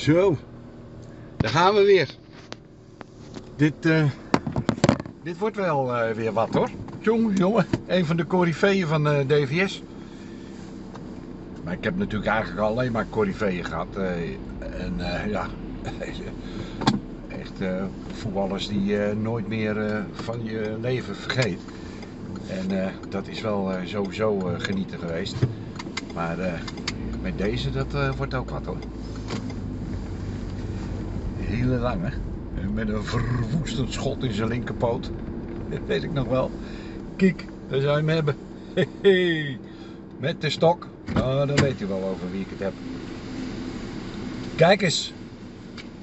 Zo, daar gaan we weer. Dit, eh, dit wordt wel eh, weer wat hoor. Jongen, jongen, een van de coryfeeën van eh, DVS. Maar ik heb natuurlijk eigenlijk alleen maar coryfeeën gehad. eh, en ja, echt voetballers die je nooit meer van je leven vergeet. En dat is wel sowieso genieten geweest. Maar met deze, dat wordt ook wat hoor. Hele lange. Met een verwoestend schot in zijn linkerpoot. Dat weet ik nog wel. Kijk, daar zou je hem hebben. Met de stok. Nou, dan weet u wel over wie ik het heb. Kijk eens.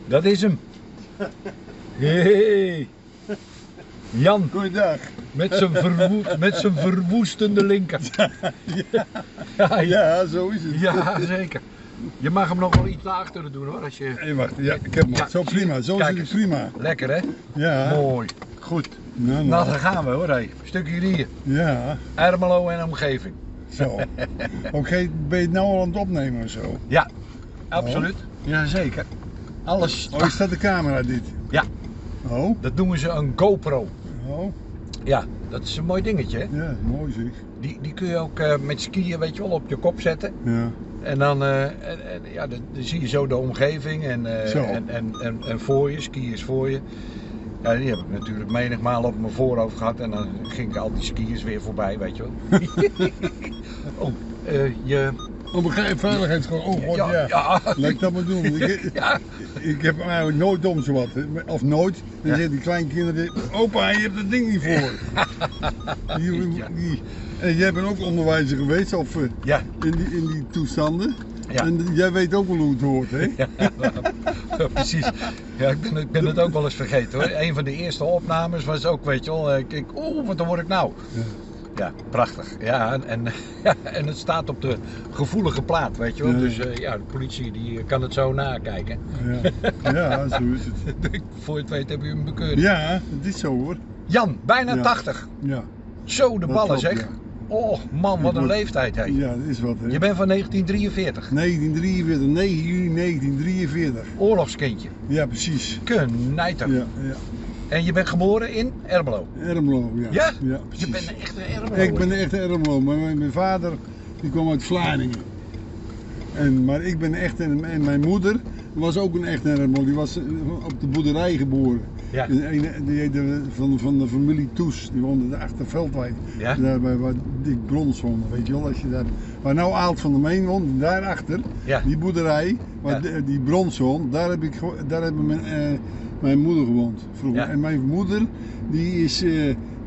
Dat is hem. Hey. Jan, Goeiedag. met zijn, verwoe met zijn verwoestende linker. Ja, ja, Ja, zo is het. ja, zeker. Je mag hem nog wel iets naar achteren doen hoor. Als je... Hey, wacht, ja, ik heb hem. Ja, zo prima, zo zit het prima. Lekker hè? Ja, Mooi. Goed. nou, Nou, nou. daar gaan we hoor. Hey. Stukje hier. Ja, Ermelo en omgeving. zo. Oké, ben je het nou al aan het opnemen of zo? Ja, absoluut. Jazeker. Alles. Oh, is dat de camera dit? Ja, Oh, dat noemen ze een GoPro. oh, Ja, dat is een mooi dingetje. Hè? ja, mooi zeg. Die, die kun je ook eh, met skiën, weet je wel, op je kop zetten. Ja, En dan, eh, en, en, ja, dan, dan zie je zo de omgeving en, eh, en, en, en, en voor je, skiers voor je. Ja, die heb ik natuurlijk menigmaal op mijn voorhoofd gehad en dan ging ik al die skiers weer voorbij, weet je wel. oh, eh, je... oh, begrijp veiligheidsgewoon. Oh, god, ja. ja. Laat ik dat maar doen. Ik, Ja, ik heb eigenlijk nooit om zo wat. hè. Of nooit. Dan zeggen die kleinkinderen, opa, je hebt dat ding niet voor. Die, Ja. die, en jij bent ook onderwijzer geweest, of eh, ja, in, die, in die toestanden. Ja. En jij weet ook wel hoe het hoort, hè? ja, precies. Ja, ik ben, ik ben het ook wel eens vergeten hoor. Een van de eerste opnames was ook, weet je wel, ik, ik oeh, wat word ik nou? Ja. Ja, prachtig. Ja, en, en, ja, en het staat op de gevoelige plaat, weet je wel. Ja. Dus eh, ja, de politie die kan het zo nakijken. Ja, ja zo is het. Voor je het weet heb je hem bekeurd. Ja, het is zo hoor. Jan, bijna Ja. 80. Ja, Zo de Dat ballen klopt, zeg. Oh man, wat een leeftijd hè. ja dat is wat hè. Je bent van 1943. 1943, 9 juni 1943. Oorlogskindje. Ja, precies. Knijter. Ja, ja. En je bent geboren in Ermelo. Ermelo, ja. Ja? Ja, Je bent een echte Ermelo. Ik ben echt Ermelo, maar mijn, vader die kwam uit Vlaardingen. En, maar ik ben echt, en, en mijn moeder was ook een echte Ermelo. Die was eh, op de boerderij geboren. Ja. Die, heette van, van de familie Toes, die woonde de Achterveldwijk. Ja? Daar bij waar Dick Brons woonde, weet je wel. Als je daar, waar nou Aalt van der Meen woont, daarachter, Ja. die boerderij, waar Ja. de- die Brons woont, daar heb ik, daar hebben mijn, eh, mijn moeder gewoond vroeger. Ja. En mijn moeder, die is, eh,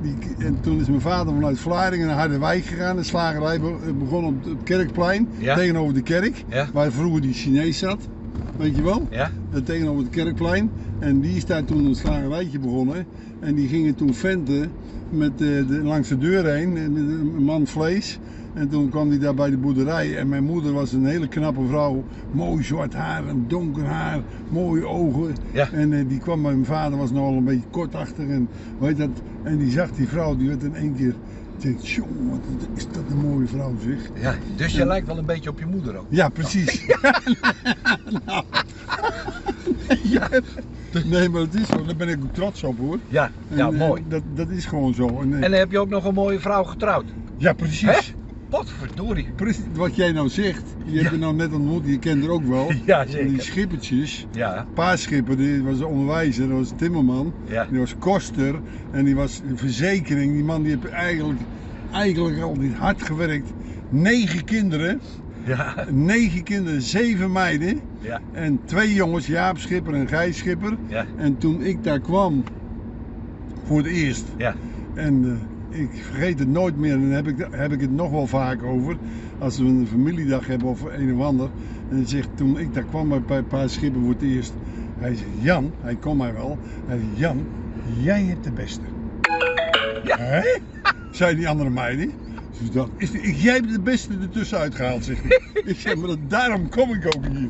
die, en toen is mijn vader vanuit Vlaardingen naar Harderwijk gegaan. De slagerij be- begon op het Kerkplein, Ja. tegenover de kerk, Ja. waar vroeger die Chinees zat. Weet je wel? Ja? Eh, tegenover het kerkplein. En die is daar toen een slagerijtje begonnen. En die gingen toen venten met, eh, de, langs de deur heen, eh, met een man vlees. En toen kwam hij daar bij de boerderij. En mijn moeder was een hele knappe vrouw. Mooi zwart haar, een donker haar, mooie ogen. Ja. En eh, die kwam bij mijn vader, was nogal een beetje kortachtig. En, weet dat, en die zag die vrouw, die werd in één keer... Jongen, is dat een mooie vrouw zeg. Ja, dus je lijkt wel een beetje op je moeder ook. Ja, precies. Nou. ja. Nee, maar het is zo. Daar ben ik ook trots op hoor. Ja, ja, En, eh, mooi. Dat, dat is gewoon zo. En, eh, En dan heb je ook nog een mooie vrouw getrouwd. ja, precies. Potverdorie. Precies wat jij nou zegt. Je hebt er nou net ontmoet, je kent er ook wel. Ja, Die zeker. schippertjes. Ja, Paarschipper, die was een onderwijzer, dat was timmerman. Ja. Die was koster en die was verzekering. Die man die heeft eigenlijk, eigenlijk altijd hard gewerkt. Negen kinderen, ja, negen kinderen, zeven meiden. ja, En twee jongens, Jaap Schipper en Gijs Schipper. ja, En toen ik daar kwam, voor het eerst, ja. en eh, ik vergeet het nooit meer, en dan heb ik, heb ik het nog wel vaak over, als we een familiedag hebben of een of ander. En hij zegt, toen ik daar kwam bij een paar schippen voor het eerst, hij zegt, Jan, hij kon mij wel, hij zegt, Jan, jij hebt de beste. Ja. Hè? Zei die andere meiden. Dus dat, is, jij hebt de beste ertussen uitgehaald, zeg ik. ik zeg, maar dat, daarom kom ik ook hier.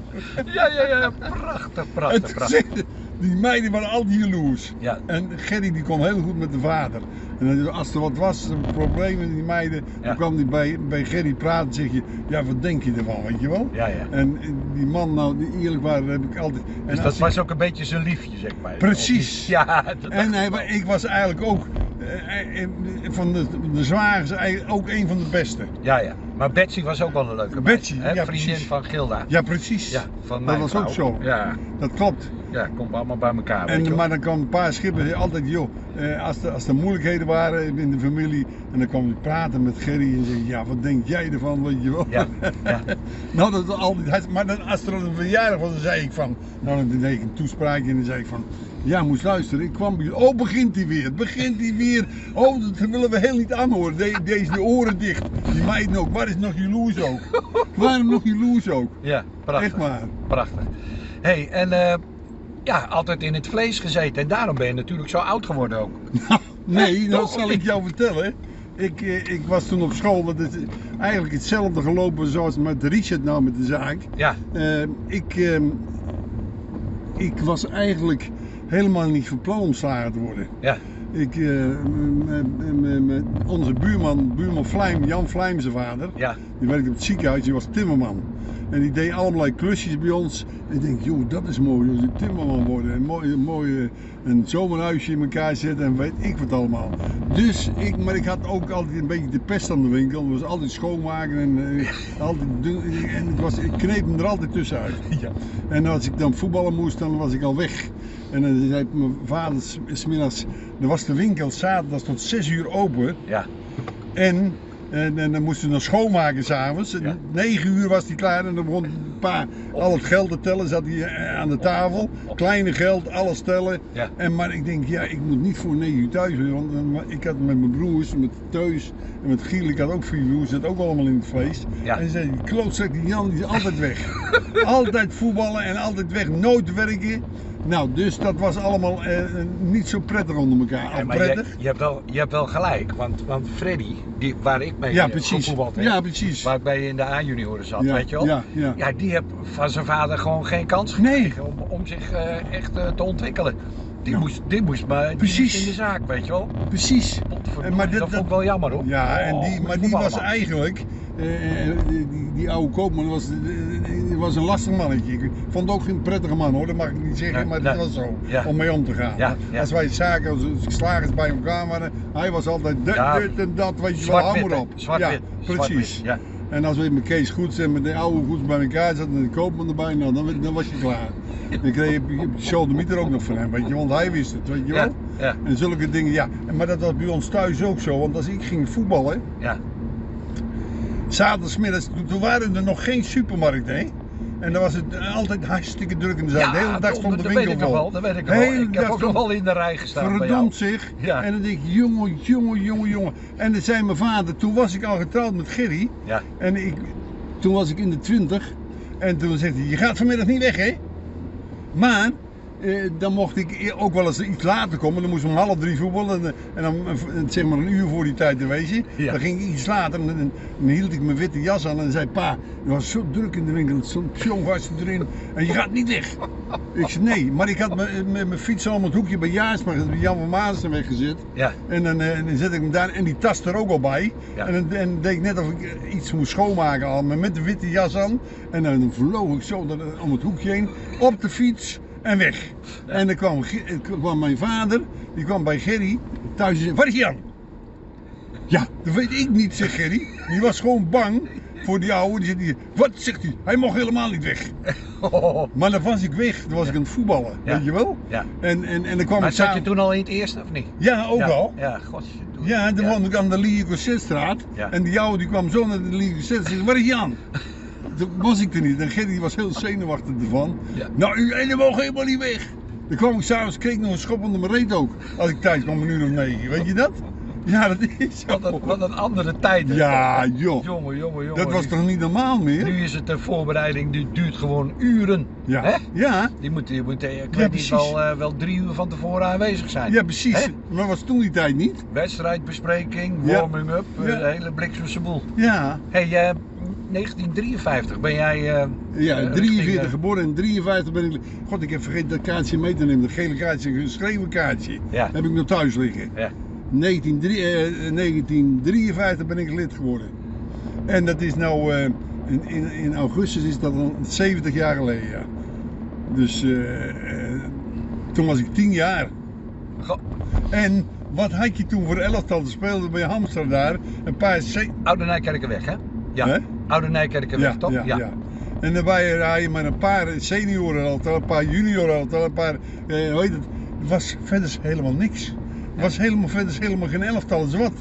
Ja, ja, ja, prachtig, prachtig, prachtig. die meiden waren altijd jaloers. Ja. En Gerry die kon heel goed met de vader. En als er wat was, een probleem met die meiden, Ja. dan kwam hij bij, bij Gerry praten en zeg je, ja wat denk je ervan, weet je wel? Ja, ja. En die man, nou, die eerlijk waren, heb ik altijd... Dus dat ik- was ook een beetje zijn liefje, zeg maar. Precies. Ja, dat En hij, ik was eigenlijk ook, eh, eh, van de, de zwagers, ook een van de beste. Ja, ja. Maar Betsy was ook wel een leuke Betsy, meid, hè? ja, Vriendin precies. van Gilda. Ja, precies. Ja, van dat was vrouw. ook zo. Ja, Dat klopt. Ja, komt allemaal bij elkaar. weet En, je maar dan kwamen een paar schippers altijd, joh, eh, als, er, als er moeilijkheden waren in de familie, en dan kwam ik praten met Gerry en zei, ja, wat denk jij ervan, weet je wel? Ja, ja. nou, dat altijd, maar dan, als er een verjaardag was, dan zei ik van, nou, dan deed ik een toespraakje en dan zei ik van, ja, moest luisteren, ik kwam bij oh, begint hij weer, begint hij weer, oh, dat willen we heel niet aanhoren, De, deze de oren dicht, die meiden ook, waar is nog jaloers ook? Waarom nog jaloers ook? ja, prachtig. Echt maar. Prachtig. hey, en eh, ja, altijd in het vlees gezeten. En daarom ben je natuurlijk zo oud geworden ook. Nee, dat zal ik jou vertellen. Ik, eh, ik was toen op school, dat is eigenlijk hetzelfde gelopen zoals met Richard nou met de zaak. Ja, Eh, ik, ehm, ik was eigenlijk helemaal niet van plan om slager te worden. ja, Ik, eh, onze buurman, buurman Vlijm, Jan Vlijm zijn vader, ja. die werkte op het ziekenhuis, die was timmerman. En die deed allerlei klusjes bij ons. En ik denk, joh, dat is mooi, als je timmerman worden. En mooi, mooi eh, een zomerhuisje in elkaar zetten en weet ik wat allemaal. Dus, ik, maar ik had ook altijd een beetje de pest aan de winkel. Het was altijd schoonmaken en, eh, altijd doen, en het was, ik kneep hem er altijd tussenuit. ja. En als ik dan voetballen moest, dan was ik al weg. En dan zei mijn vader smiddags, er was de winkel zaterdag tot 6 uur open. ja. En, en, en dan moesten we nog schoonmaken s'avonds. Ja. 9 uur was hij klaar en dan begon een pa al het geld te tellen. Zat hij eh, aan de tafel. Kleine geld, alles tellen. Ja. En, maar ik denk, ja, ik moet niet voor 9 uur thuis. Want dan- ik had met mijn broers, met Teus en met Giel, ik had ook vier broers, zat ook allemaal in het vlees. Ja. En ze zei, die klootzak, die Jan, die is altijd weg. altijd voetballen en altijd weg, nooit werken. Nou, dus dat was allemaal eh, niet zo prettig onder elkaar. Ja, maar je, prettig. je, hebt wel, je hebt wel gelijk, want, want Freddy, die, waar ik mee Ja, eh, precies. gevoetbald heb, Ja, precies. waar ik bij in de A-junioren zat, Ja, weet je wel? ja, ja. Ja, die heeft van zijn vader gewoon geen kans Nee. gekregen om, om zich eh, echt eh, te ontwikkelen. Die, Ja. moest, die, moest maar, Precies. in de zaak, weet je wel? Precies. En maar dit- dat vond ik dat- wel jammer hoor. Ja, en Oh, die, met maar die was man. eigenlijk, eh, die, die, die oude koopman was, eh, was een lastig mannetje. Ik vond het ook geen prettige man hoor, dat mag ik niet zeggen, Nee, maar nee. dat was zo, Ja. om mee om te gaan. Ja, ja. Als wij zaken, als slagers bij elkaar waren, hij was altijd dit, dit en dat, weet je wel, hou maar op. Zwart-wit. Ja, precies. En als we met Kees Goeds en met de oude Goeds bij elkaar zaten en de koopman erbij, nou, dan, dan was je klaar. Dan kreeg je je soldemieter ook nog van hem, weet je, want hij wist het, weet je wel. ja, En zulke dingen, ja. Maar dat was bij ons thuis ook zo, want als ik ging voetballen, ja. Zaterdagmiddags, toen- toen waren er nog geen supermarkten, hè? En dan was het altijd hartstikke druk in de zaak. de hele dag stond de winkel vol. wel, dat weet ik wel. Ik heb ook nog wel in de rij gestaan. Verdomd zich. En dan denk ik, jongen, jongen, jongen, jongen. En dan zei mijn vader, toen was ik al getrouwd met Gerry. Ja, En ik, toen was ik in de twintig. En toen zegt hij, je gaat vanmiddag niet weg, hè? Maar, dan mocht ik ook wel eens iets later komen. Dan moest ik om half drie voetballen. En, en dan eh, zeg maar een uur voor die tijd. Ja. Dan ging ik iets later. En, en dan hield ik mijn witte jas aan. En zei, pa, het was zo druk in de winkel. Zo'n vast erin. En je gaat niet weg. Ik zei, nee. Maar ik had mijn- fiets al op het hoekje bij Jaarsma, bij Jan van Maassen weggezet. ja, En dan, eh, dan zet ik hem daar en die tas er ook al bij. Ja. En dan, en deed ik net of ik eh, iets moest schoonmaken al, maar met de witte jas aan. En dan vloog ik zo om het hoekje heen, op de fiets en weg. En dan kwam, kwam mijn vader, die kwam bij Gerry thuis en zei, waar is Jan? Ja, dat weet ik niet, zegt Gerry. Die was gewoon bang voor die oude. Die zegt, die, wat zegt hij? Hij mocht helemaal niet weg. Maar dan was ik weg, dan was ik aan het voetballen, Ja. weet je wel? ja. En, en, en dan kwam Maar zat je toen al in het eerste of niet? Ja, ook al. Ja, godsje. Ja, ja. woonde ik aan de Lieke Ja. En die oude die kwam zo naar de Lieke en zei, waar is Jan? Toen was ik er niet. En Gerry was heel zenuwachtig ervan. Ja. Nou, u en mogen helemaal niet weg. Dan kwam ik s'avonds, kreeg ik nog een schop onder mijn reet ook. Als ik thuis kwam, een uur of negen. Weet je dat? Ja, dat is zo. Wat een, wat een andere tijd. hè. Ja, joh. Jongen, jongen, jongen. Dat was toch niet normaal meer? Nu is het een voorbereiding, die duurt gewoon uren. Ja. Hè? Ja. Die moet, die moet eh, ik Ja, niet, wel, eh, wel drie uur van tevoren aanwezig zijn. Ja, precies. Hè? Maar was toen die tijd niet? Wedstrijdbespreking, Ja. warming up, eh, Ja. hele bliksemse boel. Ja. Hey, 1953 ben jij. eh, Ja, eh, 43 richting, eh, geboren en 53 ben ik. God, ik heb vergeten dat kaartje mee te nemen. Dat gele kaartje, een geschreven kaartje. Ja. Heb ik nog thuis liggen. Ja. 1903 eh, 1953 ben ik lid geworden. En dat is nou. in, in, in augustus is dat al 70 jaar geleden, ja. Dus toen was ik 10 jaar. En wat had je toen voor elftal? te spelen bij Hamster daar. Een paar. Oude Nijkerkenweg, hè? Ja. Hè? Oude Nijkerkenweg, Ja, toch? ja, ja. En dan waren er had je maar een paar senioren elftal, een paar junioren elftal, een paar. Eh, hoe heet het? Het was verder helemaal niks. Het was helemaal verder helemaal geen elftal, is wat.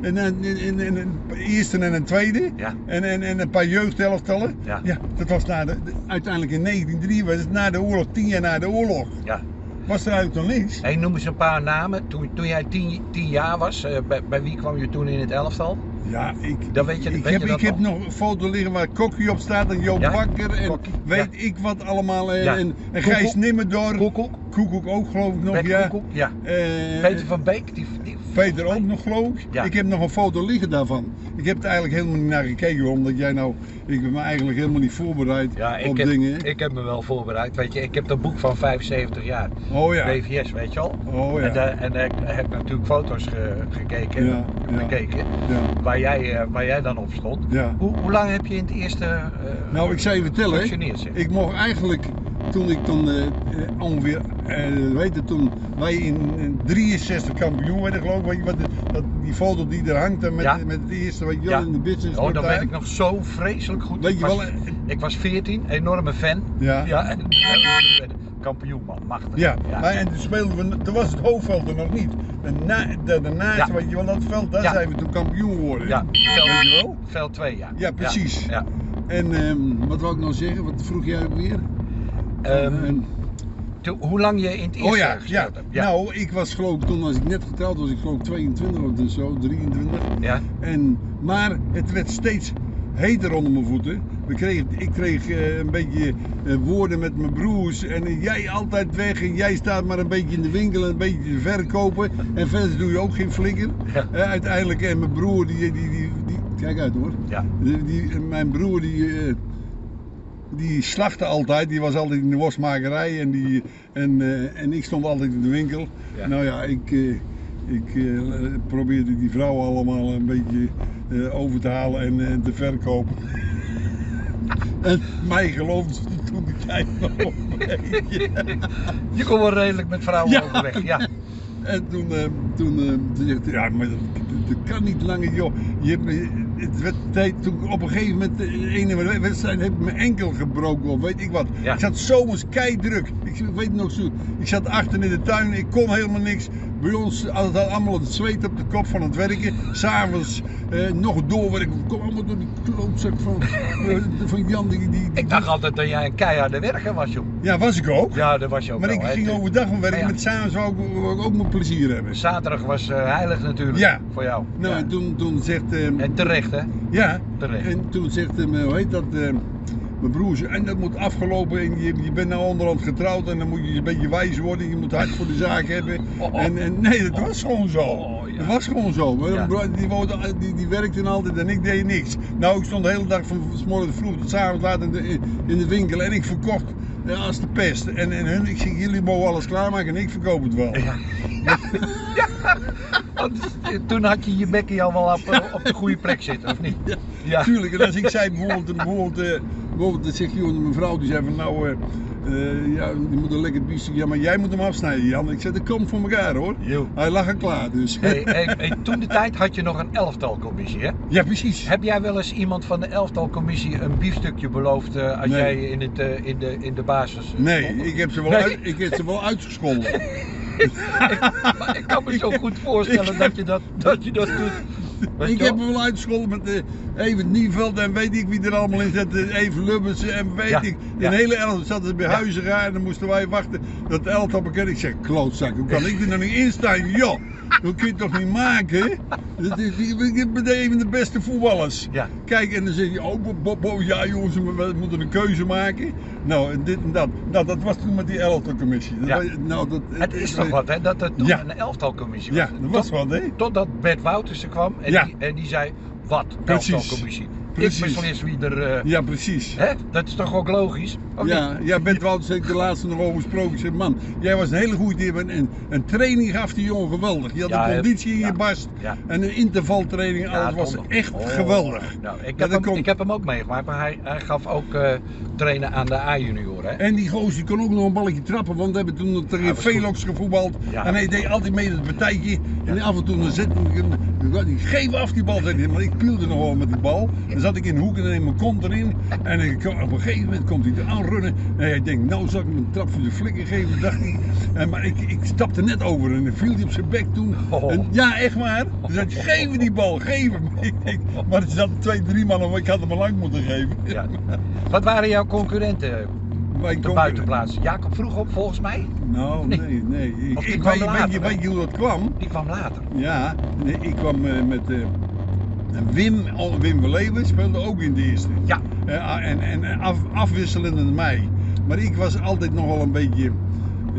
En een, een, een, een eerste en een tweede. Ja. En, en, en een paar jeugdelftallen. Ja. dat was na de, de- uiteindelijk in 1903, was het na de oorlog, tien jaar na de oorlog. ja. Was er eigenlijk nog niks. Hey, noem eens een paar namen. Toen, toen jij tien, tien jaar was, eh, bij, bij wie kwam je toen in het elftal? Ja, ik, Dan weet je- ik, weet heb, je dat ik heb nog? een foto liggen waar Kokkie op staat en Joop Ja, Bakker en Kokkie, weet ja. ik wat allemaal. En, Ja. en. Gijs Nimmerdorp. Koekoek, Koekoek ook geloof ik nog, Bert ja. Koekoek, ja. Eh, Peter van Beek, die, die Peter ook nog geloof ik. Ja. Ik heb nog een foto liggen daarvan. Ik heb er eigenlijk helemaal niet naar gekeken omdat jij nou, ik ben me eigenlijk helemaal niet voorbereid Ja, op heb, dingen. ik heb me wel voorbereid. Weet je, ik heb dat boek van 75 jaar. oh ja, BVS, weet je al? oh ja. En, daar, en daar heb ik natuurlijk foto's ge- gekeken, Ja, ja. waar, jij, eh, waar jij dan op stond. ja. Hoe, hoe lang heb je in het eerste eh Nou, ik zou je vertellen, ik mocht eigenlijk, toen ik dan eh, eh, ongeveer, eh, weet je, toen wij in, in 63 kampioen werden geloof ik, weet je wat, dat, die foto die er hangt dan met, Ja. met het eerste, weet je wel, Ja. in de business. Oh, dat weet ik nog zo vreselijk goed. Weet ik, je was, wel, eh, ik was 14, enorme fan. Ja. Ja, en kampioen man, machtig. Ja, Maar, en toen speelden we, toen was het hoofdveld er nog niet. En na, da- daarnaast, weet je wel, dat veld, daar zijn we toen kampioen geworden. Ja, Weet je wel? Veld 2, ja. Ja, precies. Ja. En ehm, wat wou ik nou zeggen? Wat vroeg jij ook weer? Ehm, hoe lang je in het eerste oh ja, ja. Ja. Nou, ik was geloof ik, toen was ik net getrouwd, was ik geloof ik 22 of dus zo, 23. ja. En, maar het werd steeds heter onder mijn voeten. We kregen, ik kreeg eh, een beetje eh, woorden met mijn broers. En jij altijd weg en jij staat maar een beetje in de winkel en een beetje te verkopen. En verder doe je ook geen flikker. Ja. Eh, uiteindelijk, en mijn broer, die, die, die, die, kijk uit hoor. Ja. Die, die- mijn broer, die, die slachtte altijd. Die was altijd in de wasmakerij. En, die, en, eh, en ik stond altijd in de winkel. Ja. Nou ja, ik, eh, ik eh, probeerde die vrouwen allemaal een beetje over te halen en te verkopen. en mij geloofde ze toen de tijd nog een beetje. Je kon wel redelijk met vrouwen Ja. overweg. Ja. En toen, toen, hij, ja, maar dat, dat kan niet langer, joh. Je, hebt het werd tijd, toen ik op een gegeven moment, de ene wedstrijd, heb ik mijn enkel gebroken of weet ik wat. Ja. Ik zat zomers keidruk. Ik weet het nog zo. Ik zat achter in de tuin, ik kon helemaal niks. Bij ons het allemaal het zweet op de kop van het werken. S'avonds eh, nog doorwerken. Kom allemaal door die klootzak van, eh, van Jan. Die, die, die- Ik dacht altijd dat jij een keiharde werker was, joh. Ja, was ik ook. Ja, dat was je ook maar wel. ik ging overdag van werken, Ja, met s'avonds wou ik, ik ook mijn plezier hebben. Zaterdag was eh, heilig natuurlijk. Ja. Voor jou. Nou, Ja. en toen, toen zegt... ehm, En terecht, hè? ja, terecht. en toen zegt ehm, hoe heet dat... ehm, mijn broer, en dat moet afgelopen en je, je bent nou onderhand getrouwd en dan moet je een beetje wijs worden, je moet hard voor de zaak hebben. Oh. En, en nee, dat was gewoon zo. Oh, ja. Dat was gewoon zo. Ja. broer, die, woonde- die, die werkte altijd en ik deed niks. Nou, ik stond de hele dag van s vroeg tot 's avonds laat in de, in de winkel en ik verkocht ja, als de pest. En, en hun, ik zeg, jullie mogen alles klaarmaken en ik verkoop het wel. Ja. ja. Want eh, toen had je je bekkie al wel op, op de goede plek zitten, of niet? Ja, Ja. Tuurlijk, en als ik zei bijvoorbeeld, bijvoorbeeld, eh, bijvoorbeeld dan zegt joh, mijn vrouw die zei van nou, eh, eh, ja, die moet een lekker biefstuk, ja maar jij moet hem afsnijden Jan. Ik zei dat komt voor elkaar hoor. Hij lag er klaar dus. Hey, hey, hey, toen de tijd had je nog een elftalcommissie, hè? Ja precies. Heb jij wel eens iemand van de elftalcommissie een biefstukje beloofd eh, als Nee. jij in, het, in, de, in de basis Nee, stond? ik heb ze wel, Nee. uit, ik heb ze wel uitgescholden. Maar ik kan me zo goed voorstellen dat je dat, dat, je dat doet. Ik heb hem wel uitgescholden met eh Even Nieveld en weet ik wie er allemaal in zat. eh, Even Lubbers en weet Ja, ik. ja. Een hele elftal zaten ze bij Ja. Huizenga en dan moesten wij wachten dat de elftal bekend. Ik zeg, klootzak, hoe kan ik er nou niet in staan? Joh, dat kun je toch niet maken? Dat is- Ik ben even de beste voetballers. Ja. Kijk, en dan zeg je, oh, Bob, Bob, ja jongens, we moeten een keuze maken. Nou, en dit en dat. Nou, dat was toen met die elftalcommissie. Ja. Nou, dat, Het is toch wat, hè? Dat het Ja. een elftalcommissie was. Ja, dat was Tot- wat, hè? Totdat Bert Wouters er kwam en, die, en die zei, wat, elftalcommissie? Precies. beslis wie er... eh, Ja, precies. hè? Dat is toch ook logisch? Ja, niet? jij bent wel zeker de laatste nog over gesproken. Ik zeg, man, jij was een hele goede dier. En een training gaf die jongen geweldig. Je had Ja, een conditie in Ja. je bast. Ja. En een intervaltraining. Alles was echt Oh. geweldig. Nou, ik, heb hem, komt- ik heb hem ook meegemaakt, maar hij, hij gaf ook eh, trainen aan de A-junioren. hè? En die gozer die kon ook nog een balletje trappen, want we hebben toen tegen Velox gevoetbald. En hij deed altijd mee het partijtje. En af en toe dan hij hem, geef af die bal, zei hij. Maar ik pielde nog wel met die bal. Zat ik in de hoek en dan mijn kont erin. En ik, op een gegeven moment komt hij er aanrunnen. En hij denkt, nou zal ik hem een trap voor de flikker geven, dacht hij. En, maar ik, ik stapte net over en dan viel hij op zijn bek toen. Oh. En, ja, echt waar. Dus hij zei, geef me die bal, geef hem. Ik maar er zaten twee, drie mannen, ik had hem al lang moeten geven. Ja. Wat waren jouw concurrenten Wij op de buitenplaats? Jacob vroeg op volgens mij. Nou, Nee. nee, nee. Ik, ik weet, later, weet, je, hè? weet je hoe dat kwam? Die kwam later. Ja, nee, ik kwam eh, met eh, Wim, al- Wim Verleeuwen speelde ook in de eerste. Ja. Eh, en en af, afwisselend met mij. Maar ik was altijd nog wel een beetje,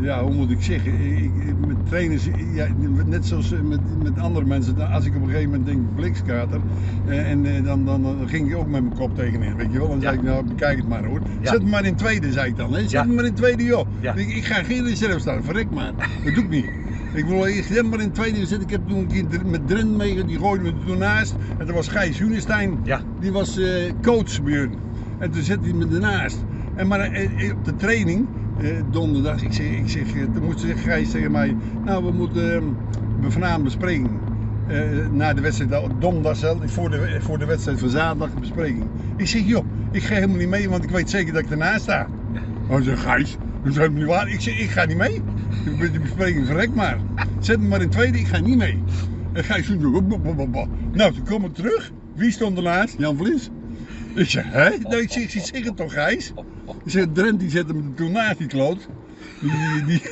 ja, hoe moet ik zeggen, ik, met trainers, ja, net zoals met, met andere mensen, als ik op een gegeven moment denk blikskater, eh, en eh, dan, dan, dan ging ik ook met mijn kop tegenin, weet je wel. Dan Ja. zei ik, nou bekijk het maar hoor. Ja. Zet me maar in tweede, zei ik dan. Hè. Zet me maar in tweede joh. Ik ga geen reserve staan, verrek maar. Dat doe ik niet. Ik wil zet maar in tweede zitten. Ik heb toen een keer met Dren mee, die gooide me toen naast. En dat was Gijs Junestein. Ja. Die was eh, coach bij hun. En toen zette hij me ernaast. En maar eh, eh, op de training, donderdag, ik zeg, ik zeg, toen moest Gijs tegen mij, nou we moeten eh, we vanavond bespreken. Na de wedstrijd, nou, donderdag zelf, voor de, voor de wedstrijd van zaterdag de bespreking. Ik zeg, joh, ik ga helemaal niet mee, want ik weet zeker dat ik ernaast sta. Hij zegt, Gijs, dat is helemaal niet waar. Ik zeg, ik ga niet mee. De bespreking verrek maar. Zet me maar in tweede, ik ga niet mee. En Gijs doet nog, "Bop, bop, bop, bop." Nou, toen kom ik terug. Wie stond ernaast? Jan Vlies. Ik zeg, hè? Nou, ik zeg, het toch, Gijs? Ik zeg, Drent die zette me toen naast, die kloot. Die, die, die,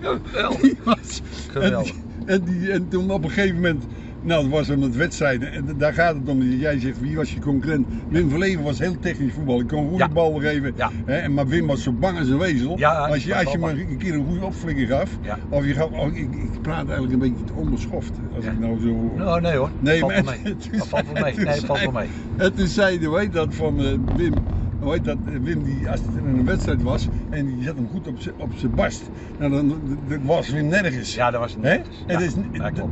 Geweldig. die was... Geweldig. En, die, en, die, en toen op een gegeven moment... Nou, dat was met wedstrijden. En daar gaat het om. Jij zegt, wie was je concurrent? Wim Verleven was heel technisch voetbal. Ik kon goede bal geven. Hè, maar Wim was zo bang als een wezel. Als je, als je me een keer een goede opflikker gaf. Of je gaf... oh, ik, ik praat eigenlijk een beetje te onbeschoft. Als ik nou zo... Nou, nee hoor. Nee, maar Dat valt wel mee. zei- Nee, toen valt wel mee. Toen zei hij, hoe heet dat, van eh, Wim, hoe dat, Wim die, als het in een wedstrijd was en die zet hem goed op zijn barst, nou, dan, dat was Wim nergens. Ja, dat was nergens. Ja,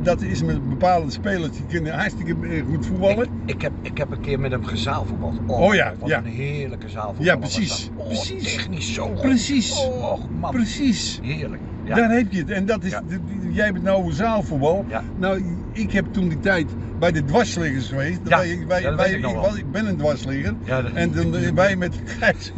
dat, is, dat met bepaalde spelers die kunnen hartstikke eh, goed voetballen. Ik, ik, heb, ik heb een keer met hem gezaalvoetbald. Oh ja, wat ja. een heerlijke zaalvoetbal. Ja, precies. Oh, precies. Technisch zo goed. Precies. Oh man. Precies. Heerlijk. Ja. Daar heb je het. En dat is, Ja. jij bent nou over zaalvoetbal. Ja. Nou, ik heb toen die tijd bij de dwarsliggers geweest. Ja, Wij, wij, ja, wij- ik ik, was- ik ben een dwarsligger. Ja, dat- En toen eh, wij met Gijs.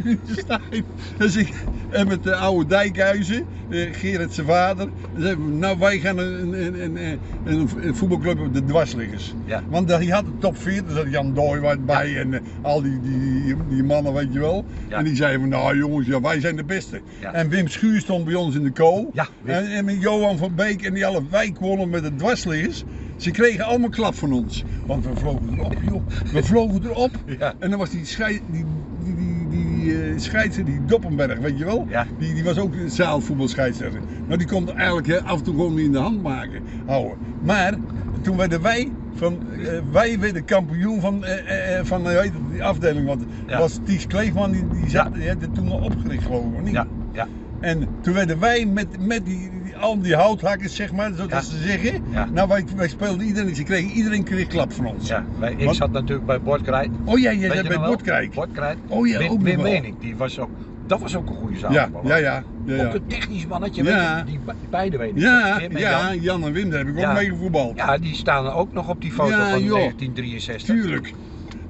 Dus ik, en met de oude Dijkhuizen, eh, Gerrit zijn vader. Dan we, nou wij gaan een, een, een, een, voetbalclub op de dwarsliggers. Ja. Want die had de top 4, daar zat Jan Dooiwaard bij en eh, al die, die, die, mannen weet je wel. En die zeiden van nou jongens, ja, wij zijn de beste. En Wim Schuur stond bij ons in de kool. Ja, en, en met Johan van Beek en die alle wijk wonnen met de dwarsliggers. Ze kregen allemaal klap van ons. Want we vlogen erop, joh. We vlogen erop. Ja. En dan was die, schei, die, die, die, die eh, die Doppenberg, weet je wel? Ja. Die, die was ook een zaalvoetbalscheidsrechter. Nou, die kon eigenlijk hè, af en toe gewoon niet in de hand maken, houden. Maar toen werden wij, van, eh, wij werden kampioen van, eh, eh, eh, van eh, weet die afdeling. Want Ja. was Ties Kleefman, die, die, zat, Ja. die had het toen al opgericht geloof ik, niet? Ja, ja. En toen werden wij met, met die, die, al die houthakkers, zeg maar, zoals Ja. ze zeggen. Ja. Nou, wij, wij speelden iedereen, ze kregen, iedereen kreeg klap van ons. ja. Wij, ik Want- zat natuurlijk bij Bordkrijt. Oh ja, jij zat bij nog wel? Bordkrijk. Bordkrijt. Oh ja, Wim, ook Wim die was ook, dat was ook een goede zaalvoetballer. ja, ja. ja, ja. Ook een technisch mannetje, Ja. weet je, die, be- beide weten. Ja, Wim en ja, Jan. Jan en Wim, daar heb ik ook mee gevoetbald. Ja, die staan ook nog op die foto Ja, van joh. 1963. Tuurlijk.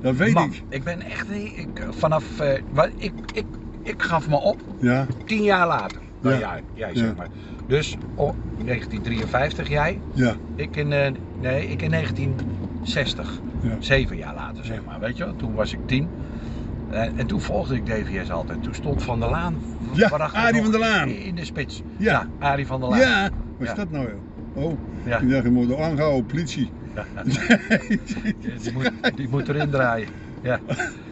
Dat weet Man, ik. ik ben echt, ik, vanaf, eh, ik, ik, ik gaf me op, Ja, tien jaar later. Dan Ja. jij, jij zeg maar. Dus oh, 1953 jij, ja, ik in, eh, nee, ik in 1960. ja. Zeven jaar later, zeg maar. Weet je wel, toen was ik tien. Eh, en toen volgde ik DVS altijd. Toen stond Van der Laan. Ja, Arie van der Laan. In de spits. Ja. Arie van der Laan. Ja, wat is dat nou joh? Oh, Ja. ik dacht, je moet aangehouden, politie. Die moet, die moet erin draaien. Ja.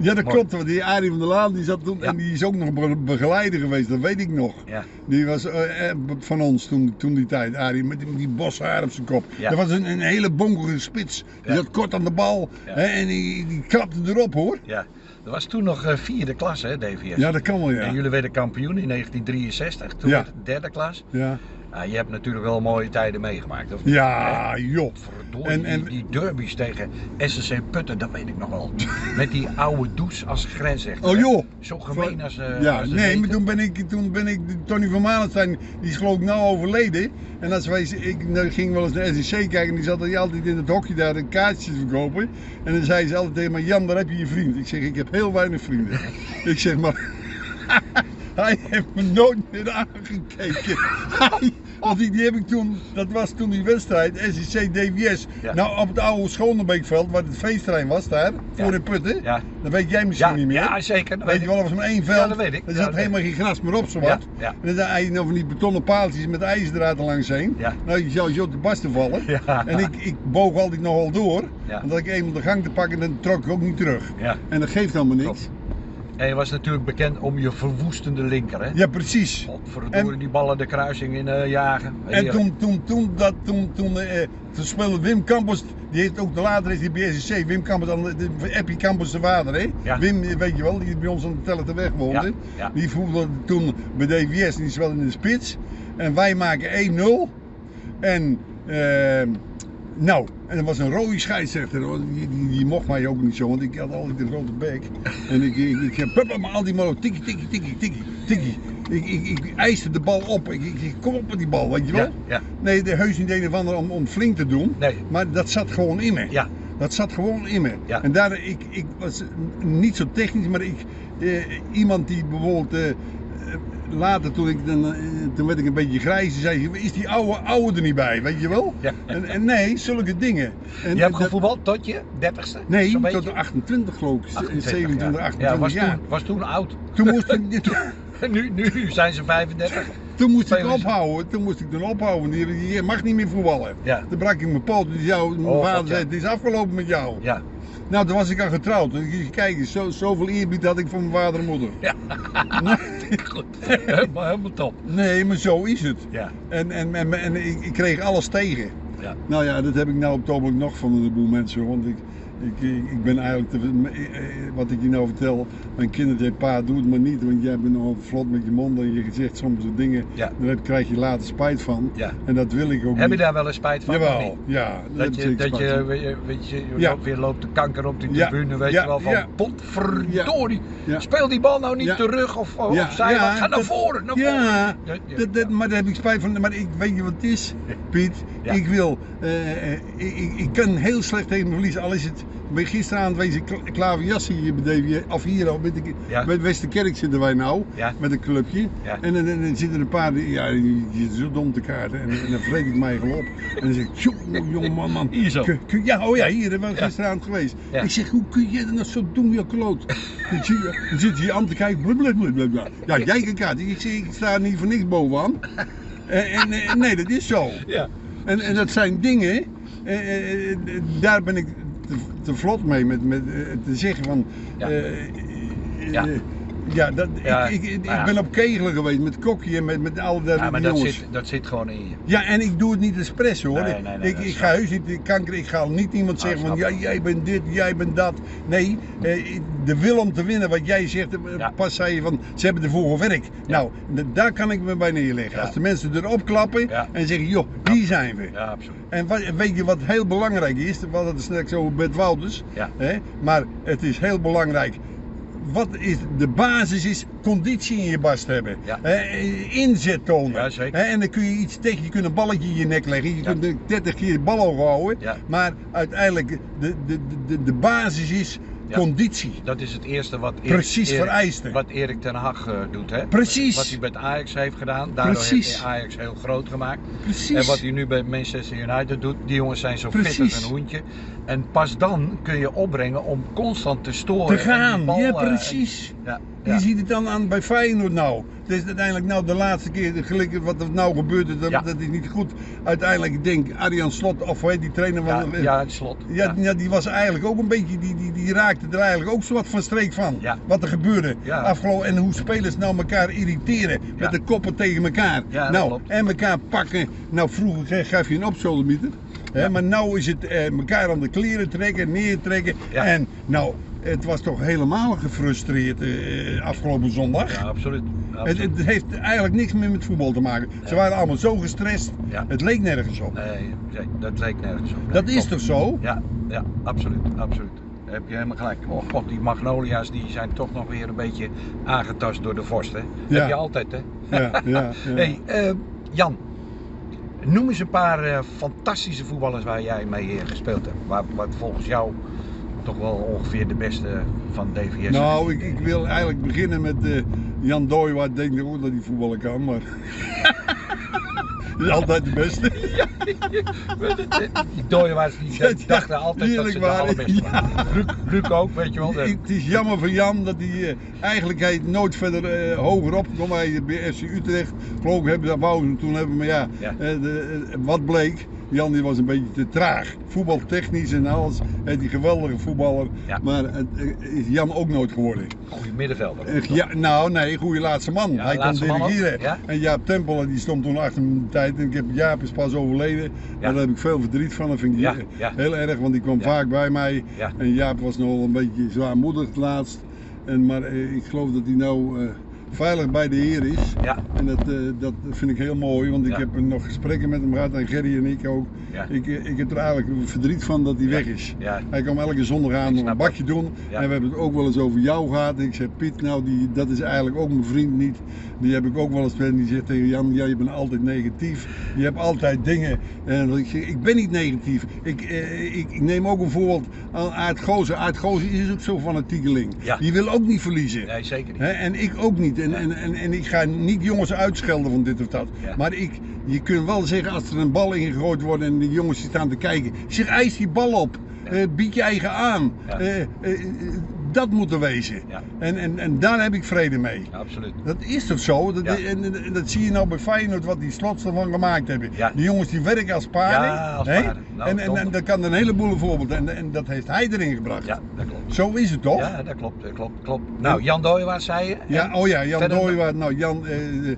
Ja, dat Mooi. klopt. Want die Arie van der Laan die zat toen, Ja. en die is ook nog be- begeleider geweest, dat weet ik nog. Ja. Die was eh, eh, van ons toen, toen die tijd, Arie, met die, die boshaar op zijn kop. Ja. Dat was een, een hele bonkige spits. Die zat kort aan de bal hè, en die, die krapte erop hoor. Ja. Dat was toen nog eh, vierde klas, hè, DVS. Ja, dat kan wel En ja. jullie werden kampioen in 1963, toen Ja. werd het derde klas. Ja, Ah, je hebt natuurlijk wel mooie tijden meegemaakt, of niet? ja joh. En- en- die, derbies tegen SSC Putten, dat weet ik nog wel. Met die oude does als grensrechter. Oh joh. Zo gemeen als, eh Ja, als nee, maar toen ben ik, toen ben ik, Tony van Malenstein, die is geloof ik nou overleden. En als wij, ik nou, ging wel eens naar SEC kijken en die zat er altijd in het hokje daar een kaartjes te verkopen. En dan zei ze altijd tegen mij, Jan, daar heb je je vriend. Ik zeg, ik heb heel weinig vrienden. ik zeg maar, hij heeft me nooit meer aangekeken. Hij- Want die, die heb ik toen, dat was toen die wedstrijd, SEC DWS. Ja. Nou, op het oude Schoonenbeekveld, waar het feestterrein was daar, voor Ja. de putten. Ja. Dat weet jij misschien niet meer. ja, zeker. dat Weet weet je wel, er was maar één veld. Ja, dat weet ik. Er zat dat helemaal geen gras meer op, zowat. Ja, ja. En dan zijn van die betonnen paaltjes met ijzerdraad er langs heen. Ja. Nou, je zou zo te barsten vallen. Ja. En ik, ik boog altijd nogal door. Als ik eenmaal de gang te pakken, dan trok ik ook niet terug. Ja. En dat geeft helemaal niks. Klopt. En je was natuurlijk bekend om je verwoestende linker, hè? Ja, precies. Godverdorie, En- die ballen de kruising in eh, jagen. En toen, toen, toen, dat, toen, toen, toen speelde Wim Campos, die heeft ook de later is die bij SSC, Wim Campos, Eppie Campos de vader, hè? Ja. Wim, eh, weet je wel, die bij ons aan de Tellete weg woonde. Ja, ja. Die voetbalde toen bij DVS die speelde in de spits. En wij maken 1-0. En, eh, nou, en er was een rode scheidsrechter, die, die, die mocht mij ook niet zo, want ik had altijd een grote bek. En ik, ik, ik heb papa, maar al die mal tikkie, tikkie, tikkie, tikkie, tikkie. Ik, ik, ik eiste de bal op, ik, ik, ik kom op met die bal, weet je wel? Ja, ja. Nee, de heus niet een of om, om flink te doen. Nee. Maar dat zat gewoon in me. Ja. Dat zat gewoon in me. Ja. En daar, ik, ik was niet zo technisch, maar ik, eh, iemand die bijvoorbeeld eh, later toen ik dan, eh, toen werd ik een beetje grijs, die zei is die oude, oude er niet bij, weet je wel? Ja. En, en nee, zulke dingen. En, Je hebt gevoetbald tot je 30ste? Nee, tot beetje? de 28 geloof ik, 28, 27, ja. 28 ja, was jaar. Toen, was toen oud. Toen moest ik, Nu, nu zijn ze 35. Toen moest ik ophouden, toen moest ik dan ophouden. Je mag niet meer voetballen. Ja. Toen brak ik mijn poot. Zou, mijn Oh, vader God, zei, het is afgelopen met jou. Ja. Nou, toen was ik al getrouwd. Kijk zo, zoveel eerbied had ik voor mijn vader en moeder. Ja. Goed. Helemaal, helemaal top. Nee, maar zo is het. Ja. En, en, en, en ik, ik kreeg alles tegen. Ja. Nou ja, dat heb ik nou op het nog van een heleboel mensen. Want ik, ik, ik, ik ben eigenlijk, te, eh, eh, wat ik je nou vertel, mijn kinderen zeggen, pa doe het maar niet. Want jij bent nogal vlot met je mond en je zegt soms dingen, Ja. daar heb- krijg je later spijt van. Ja. En dat wil ik ook Heb je niet. daar wel eens spijt van? Jawel, ja. heb Dat je, dat je, weet je, je, je Ja. weer loopt de kanker op Ja. tribune, weet je wel, van Ja. potverdorie, speel die bal nou niet terug of, zij, ga naar voren, naar Ja, voren. Ja, dat, dat, maar daar heb ik spijt van. Maar ik weet je wat het is, Piet? Ja. Ik wil, eh, eh, ik, ik, ik kan heel slecht tegen me verliezen. Al is het, bij gisteravond wees ik kla- klaverjassen hier bij DWS, of hier al, bij, de, Ja. Westerkerk zitten wij nou, Ja. met een clubje. En dan, dan, dan zitten een paar, die, ja, die, zitten zo dom te kaarten. En, en dan vreet ik mij gewoon op. En dan zeg ik, jongen, jongen, man, man. Hier zo. kun- kun- ja, oh ja, hier, daar ben ik Ja. gisteravond geweest. Ik zeg, hoe kun je dat nou zo doen, je kloot? Dan zit je hier aan te kijken, blablabla. Ja, jij kan kaarten. Ik zeg, ik sta niet voor niks bovenaan. En, en, en nee, dat is zo. Ja. En, en dat zijn dingen, eh, eh, eh, daar ben ik te, te vlot mee met, met eh, te zeggen van. Ja. Ja. Ja, dat, Ja, ik, ik, ben op kegelen geweest met Kokkie en met, met alle der Ja, maar dat jongens. zit, dat zit gewoon in je. Ja, en ik doe het niet expres hoor. Nee, nee, nee, ik, dat ik ga heus niet kanker, ik ga niet iemand Ah, zeggen van ja, jij bent dit, jij bent dat. Nee, eh, de wil om te winnen, wat jij zegt, eh, pas zei je van ze hebben ervoor gewerkt. Nou, daar kan ik me bij neerleggen. Als de mensen erop klappen en zeggen joh, die zijn we. Ja, absoluut. En wat, weet je wat heel belangrijk is? We hadden het straks over Bert Wouters. Ja. Hè? Maar het is heel belangrijk. Wat is de basis is conditie in je bast hebben. Ja. Inzet tonen. Ja? En dan kun je iets tegen, je kunt een balletje in je nek leggen. Je Ja. kunt 30 keer de bal houden. Maar uiteindelijk, de, de, de, de basis is Ja. conditie. Dat is het eerste wat Erik, Precies Erik- vereiste. Wat Erik ten Hag eh, doet, hè? Precies. Wat hij met Ajax heeft gedaan. Daardoor Precies. heeft hij Ajax heel groot gemaakt. Precies. En wat hij nu bij Manchester United doet, die jongens zijn zo fit als een hoentje. En pas dan kun je opbrengen om constant te storen. te gaan. bal, ja, precies. Ja, Je ja. ziet het dan aan bij Feyenoord nou. Het is uiteindelijk nou de laatste keer gelukkig wat er nou gebeurt, dat, Ja. dat is niet goed. Uiteindelijk ik denk Arjan Slot, of hoe heet die trainer Ja, van... ja, het slot. Ja, ja, die was eigenlijk ook een beetje, die, die, die raakte er eigenlijk ook zo wat van streek van. Ja. Wat er gebeurde Ja. afgelopen en hoe spelers nou elkaar irriteren Ja. met de koppen tegen elkaar. Nou, klopt. en elkaar pakken. Nou, vroeger gaf je een opzoldermieter. hè, Maar nou is het eh, elkaar aan de kleren trekken, neertrekken. En nou, het was toch helemaal gefrustreerd eh, afgelopen zondag. Ja, absoluut. Het, absoluut. het heeft eigenlijk niks meer met voetbal te maken. Ze waren allemaal zo gestrest. Ja. Het leek nergens op. Nee, dat leek nergens op. Nee, Dat is toch zo? Ja, ja, absoluut, absoluut. Daar heb je helemaal gelijk. Och, god, die magnolia's die zijn toch nog weer een beetje aangetast door de vorst, hè? Ja. Heb je altijd, hè? Ja, ja, ja. Hey, eh, Jan, noem eens een paar eh, fantastische voetballers waar jij mee eh, gespeeld hebt. Waar, wat volgens jou toch wel ongeveer de beste van DVS Nou, ik, ik wil eigenlijk beginnen met Jan Dooy, waar ik denk ook dat hij voetballen kan, maar... Dat is altijd de beste. Die dooiewaarts die Ja, ja, dachten altijd dat ze allerbeste ja. waren. Luc, Luc ook, weet je wel. Het is jammer voor Jan dat hij eh, eigenlijk hij nooit verder eh, hoger opgekomen. Bij FC Utrecht, geloof ik, hebben ze dat wou toen hebben, maar ja, Ja. eh, de, wat bleek. Jan die was een beetje te traag. Voetbaltechnisch en alles. Hij is die geweldige voetballer. Ja. Maar het eh, is Jan ook nooit geworden. Goeie middenvelder. Eh, Ja, nou nee, goede laatste man. Ja, hij kon dirigeren. ja. En Jaap Tempel die stond toen achter mijn tijd. En ik heb Jaap is pas overleden. Daar heb ik veel verdriet van. Dat vind ik heel erg, want die kwam vaak bij mij. En Jaap was nog wel een beetje zwaarmoedig het laatst. En, maar eh, ik geloof dat hij nou veilig bij de Heer is. Ja, En dat, eh, dat vind ik heel mooi, want ik Ja. heb nog gesprekken met hem gehad en Gerry en ik ook. Ja. Ik, eh, ik heb er eigenlijk verdriet van dat hij weg is. ja. Hij kwam elke zondag aan Ik nog snap een bakje doen. En we hebben het ook wel eens over jou gehad. En ik zei, Piet, nou, die, dat is eigenlijk ook mijn vriend niet. Die heb ik ook wel eens met. Die zegt tegen Jan, ja, je bent altijd negatief. Je hebt altijd dingen. En ik zeg, ik ben niet negatief. Ik, eh, ik, ik neem ook een voorbeeld aan Aart Gozer. Aart Gozer is ook zo'n fanatiekeling. Die wil ook niet verliezen. nee, zeker niet. En ik ook niet. En, en, en, en ik ga niet jongens uitschelden van dit of dat. Maar ik, je kunt wel zeggen als er een bal ingegooid wordt en de jongens die staan te kijken. Zeg, eis die bal op. Eh, bied je eigen aan. Ja. Eh, dat moet er wezen. Ja. En, en, en daar heb ik vrede mee. Ja, absoluut. Dat is toch zo? Dat, en, en- en dat zie je nou bij Feyenoord, wat die slots ervan gemaakt hebben. Ja. Die jongens die werken als paarden. Ja, als paarden. Nou, en, en, en dat kan een heleboel voorbeeld. En, en dat heeft hij erin gebracht. Ja, dat klopt. Zo is het toch? Ja, dat klopt, dat klopt, klopt. Nou, Jan Dooyewaard zei je? Ja, oh ja, Jan Dooyewaard. Nou, Jan eh, eh,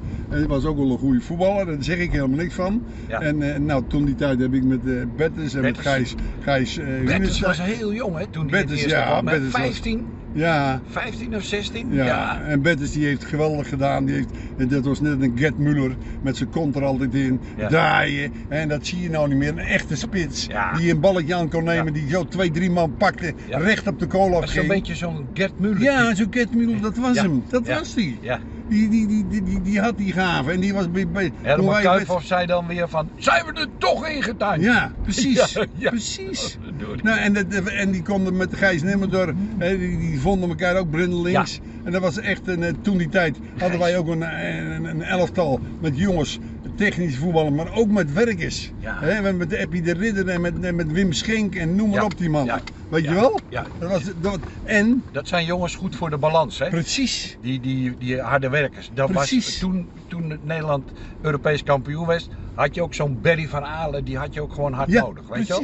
was ook wel een goede voetballer, daar zeg ik helemaal niks van. Ja. En eh, nou, toen die tijd heb ik met eh Bettes en met. Gijs, Gijs Hunestein- was heel jong, hè, toen eerste ja, kwam. hè? Bertens was- 15, Ja, 15 of 16? ja, en Bettes die heeft geweldig gedaan. Die heeft, dat was net een Gert Muller met zijn kont er altijd in, Ja. draaien. En dat zie je nou niet meer. Een echte spits Ja. die een balletje aan kon nemen, die zo twee, drie man pakte, recht op de kool Dat is zo'n afging. beetje zo'n Gert Muller. Ja, zo'n Gert Muller, dat was hem. Dat was die. Ja. Die, die, die, die, die, had die gave en die was bij, bij toen Herman wij Kuyphoff zei dan weer van, zijn we er toch ingetuind? Ja, precies. Ja, ja. Precies. Nou, en, dat, en die konden met Gijs Nimmerdor, die, die vonden elkaar ook brindelings. En dat was echt, een, eh, toen die tijd hadden wij ook een, een, een elftal met jongens, technisch voetballen, maar ook met werkers. Ja. Hè, met de Eppie de Ridder en met, en met Wim Schenk en noem maar Ja. op die man. Ja. Weet je wel? Ja. Dat was, dat, en, Dat zijn jongens goed voor de balans, hè? precies, Die, die, die harde werkers. Dat Precies. was toen, toen Nederland Europees kampioen was, had je ook zo'n Berry van Aalen, die had je ook gewoon hard nodig, weet je wel?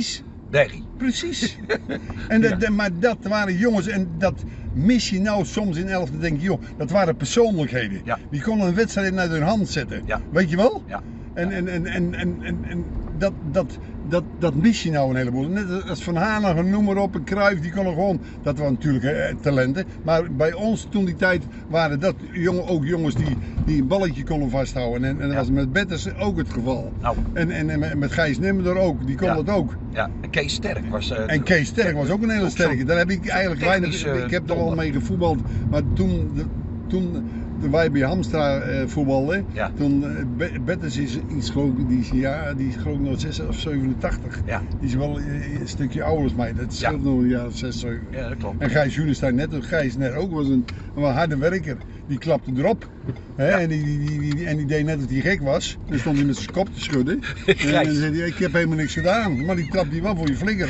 Precies. En dat, Ja. Maar dat waren jongens, en dat mis je nou soms in elf. Dan denk je, joh, dat waren persoonlijkheden. Ja. Die konden een wedstrijd naar hun hand zetten. Ja. Weet je wel? Ja. En, en, en, en, en, en, en dat, dat, dat, dat mis je nou een heleboel. Net als Van Hanegem, noem maar op, en Cruijff, die konden gewoon, dat waren natuurlijk eh, talenten. Maar bij ons toen die tijd waren dat jongen, ook jongens die, die een balletje konden vasthouden. En, en dat Ja. was met Betters ook het geval. Nou. En, en, en met- Gijs Nimmerdor ook, die kon Ja. dat ook. Ja, en Kees Sterk was... eh, En Kees Sterk was ook een hele sterke. Daar heb ik eigenlijk weinig. Ik heb er donder. mee gevoetbald. Maar toen, de- toen, toen wij bij Hamstra eh, voetbalden, Ja. toen uh, Bettes is iets geloof ik, die is, ja, die is geloof nog 6 of 87. Ja. Die is wel eh, een stukje ouder als mij. Dat scheelt nog een jaar of 6, 7. Ja, dat klopt. En Gijs Junestein net, Gijs net ook was een, een harde werker. Die klapte erop. Hè, en, die, die, die, die- en die deed net of hij gek was. Dan stond hij met zijn kop te schudden. en dan zei hij, ik heb helemaal niks gedaan. Maar die klapte hij wel voor je flikker.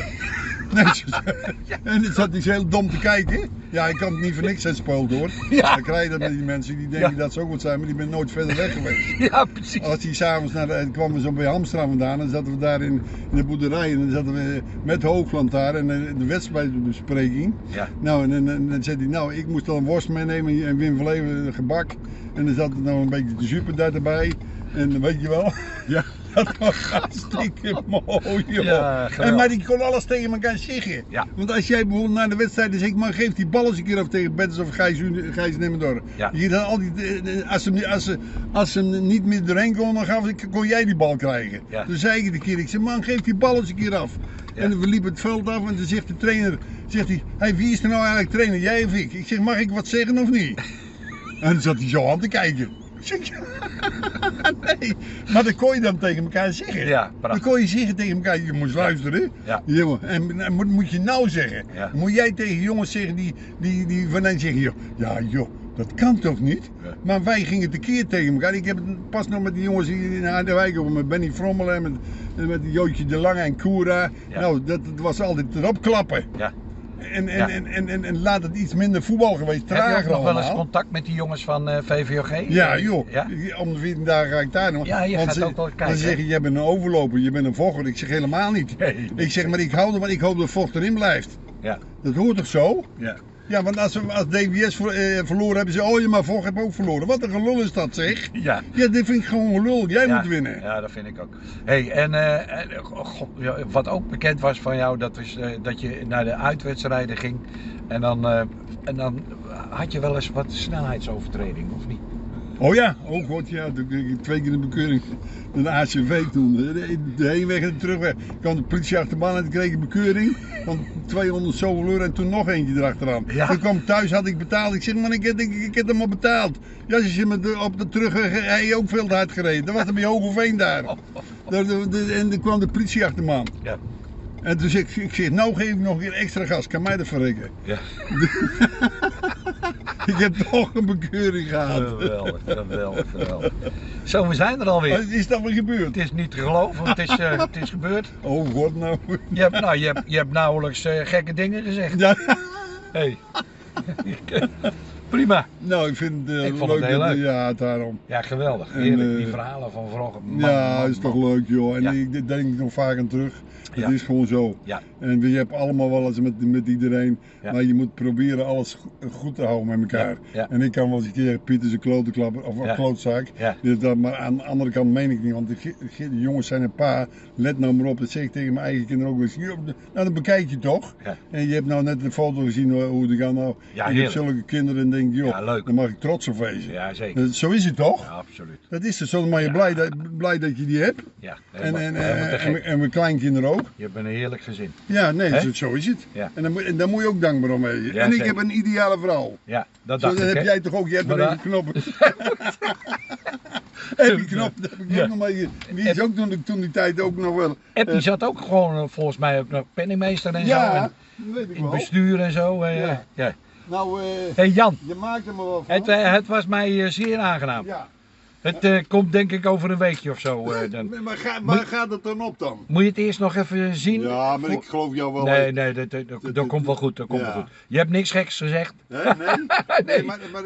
Nee, zo- en dan zat zo heel dom te kijken. Ja, ik kan het niet voor niks zijn spoilt hoor. Ja. Dan krijg je dat met die mensen die denken Ja. dat ze ook wat zijn, maar die zijn nooit verder weg geweest. Ja, precies. Als die s'avonds naar de, kwamen we zo bij Hamstra vandaan, dan zaten we daar in, in de boerderij en dan zaten we met Hoogland daar en eh, de wedstrijdbespreking. Ja. Nou, en, en, en dan zei hij, nou, ik moest dan een worst meenemen en Wim van Leeuwen gebak. En dan zat er nou een beetje de super erbij. En weet je wel, ja, dat was hartstikke mooi, joh. Ja, en, maar die kon alles tegen elkaar zeggen. Ja. Want als jij bijvoorbeeld naar de wedstrijd zegt, man, geef die bal eens een keer af tegen Betters of Gijs, Gijs Nemmendorf. Ja. Je dan al die, als, ze, als, ze, als ze hem niet meer doorheen kon, dan gaf, kon jij die bal krijgen. Ja. Toen zei ik de keer, ik zei, man, geef die bal eens een keer af. En we liepen het veld af en toen zegt de trainer, zegt hij, hey, wie is er nou eigenlijk trainer, jij of ik? Ik zeg, mag ik wat zeggen of niet? En dan zat hij zo aan te kijken. Nee, maar dat kon je dan tegen elkaar zeggen. Ja, Dan prachtig. kon je zeggen tegen elkaar, je moet luisteren. Ja. En, en moet, moet je nou zeggen. Ja. Moet jij tegen jongens zeggen die, die, die van hen zeggen, joh, ja joh, dat kan toch niet? Ja. Maar wij gingen tekeer tegen elkaar. Ik heb het pas nog met die jongens hier in Harderwijk met Benny Frommelen en met, met Jootje de Lange en Koera. Ja. Nou, dat, dat was altijd erop klappen. Ja. En, en, Ja. en, en, en, en laat het iets minder voetbal geweest, Heb je ook trager nog wel eens contact met die jongens van eh, VVOG? Ja, joh. Ja? Om de 14 dagen ga ik daar nog. Ja, je Want gaat ze- ook wel kijken, Dan zeg je, jij bent een overloper, je bent een vochter. Ik zeg helemaal niet. Nee. Ik zeg, maar ik hou ervan, ik hoop dat vocht erin blijft. Ja. Dat hoort toch zo? Ja. Ja, want als, we, als DWS ver- eh, verloren hebben ze, oh je maar vocht heb ook verloren. Wat een gelul is dat zeg. Ja. Ja, dit vind ik gewoon gelul. Jij ja. moet winnen. Ja, dat vind ik ook. hey, en eh, god, ja, wat ook bekend was van jou, dat, eh, dat je naar de uitwedstrijden ging. En dan, eh, en dan had je wel eens wat snelheidsovertreding, of niet? Oh ja, oh god ja, toen kreeg ik twee keer een bekeuring. Een ACV toen. De, de heenweg en de terugweg. kwam de politie achterban en toen kreeg ik een bekeuring. Van 200 zoveel euro en toen nog eentje erachteraan. Ja. Toen kwam thuis, had ik betaald. Ik zeg, man, ik heb, ik, ik heb hem al betaald. Ja, ze zit met de, op de terugweg, hij heeft ook veel te hard gereden. Dat was er bij Hogeveen daar. Daar- de- de- En toen kwam de politie achter me aan. Ja. En toen zeg ik, ik zeg, nou geef ik nog een keer extra gas, kan mij dat verrekken. Ja. Ik heb toch een bekeuring gehad. Geweldig, geweldig, geweldig. Zo, we zijn er alweer. Wat is dat weer gebeurd? Het is niet te geloven, het is, eh, het is gebeurd. Oh god nou. Je hebt, nou, je hebt, je hebt nauwelijks eh, gekke dingen gezegd. Ja, Hey. Prima. nou ik vind het eh, Ik vond het leuk. heel leuk. Ja, daarom. Ja, geweldig. En, Heerlijk, die eh, verhalen van vroeger. Man, Ja, man, is toch man. leuk joh. En Ja. ik, denk ik nog vaak aan terug. Het Ja. is gewoon zo. Ja. En je hebt allemaal wel eens met, met iedereen. Maar je moet proberen alles go- goed te houden met elkaar. En ik kan wel eens een keer Piet is een klotenklapper of een klootzak. Ja. Dus dat, maar aan de andere kant meen ik niet. Want de, ge- ge- de jongens zijn een paar. Let nou maar op. Dat zeg ik tegen mijn eigen kinderen ook eens. "Joh, Nou dan bekijk je toch. En je hebt nou net een foto gezien hoe- het gaat nou. Ja, ik heb zulke kinderen en denk joh, Ja, leuk. daar mag ik trots op wezen. Ja, zeker. Dat- Zo is het toch? Ja, absoluut. Dat is dus zo, maar je Ja. blij, dat, blij dat je die hebt. Ja, En, en, te en, en, en mijn kleinkinderen ook. Je bent een heerlijk gezin. Ja, nee, Hè? zo, zo is het. Ja. En, dan en daar moet je ook dankbaar om wezen. Ja, en ik zeker. heb een ideale vrouw. Ja, dat Zo, dacht dan ik, heb jij toch ook, jij hebt Maar er even knoppen. die knop, dat heb ik Ja. ook nog maar. Die is ook toen, toen die tijd ook nog wel. Ep, die eh, zat ook gewoon eh, volgens mij ook nog penningmeester en zo. ja, En dat weet ik in wel. bestuur en zo. eh, Ja. ja. Nou, eh, hey Jan, je maakt er maar wel van. het, eh, het was mij eh, zeer aangenaam. ja. Het komt denk ik over een weekje of zo. dan. Maar, ga, maar gaat het dan op dan? Moet je het eerst nog even zien? Ja, maar ik geloof jou wel. Nee, nee, dat, dat, dat, komt wel goed. Dat komt ja. wel goed. Je hebt niks geks gezegd. Nee? Nee. nee. maar, maar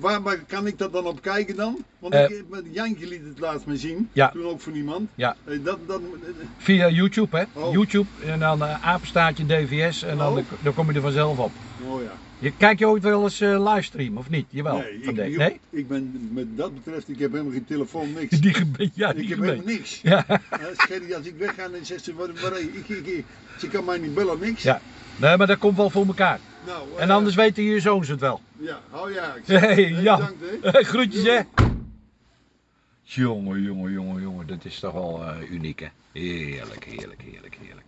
waar, waar kan ik dat dan op kijken dan? Want Eh. ik, Jantje liet het laatst me zien. Ja. Toen ook voor niemand. Ja. Eh, dat, dat, eh, Via YouTube, hè? Oh. YouTube en dan eh, apenstaartje DVS en dan, Oh. dan kom je er vanzelf op. oh ja. Je, kijk je ooit wel eens eh, livestream of niet? Jawel. nee, ik, nee? ik ben, met dat betreft, ik heb helemaal geen telefoon, niks. Die ja, die ik heb helemaal niks. Ja. Uh, als ik wegga, dan zegt ze, waar, waar, ik, ik, ik- ze kan mij niet bellen, niks. Ja. Nee, maar dat komt wel voor elkaar. Nou, En eh, anders weten je zoons het wel. Ja, oh ja. Ik zeg, Hey, hey, Jan. bedankt, hè. Groetjes, hè? Jongen, jongen, jongen, jongen. Dat is toch wel eh, uniek, hè? Heerlijk, heerlijk, heerlijk, heerlijk.